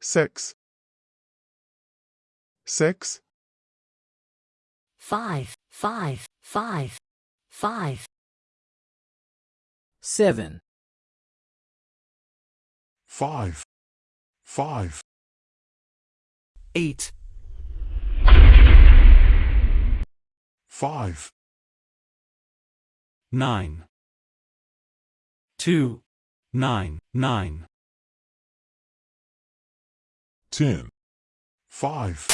six, six, five, five, five, five, seven, five, five, eight, five, nine, two, nine, nine, ten, five.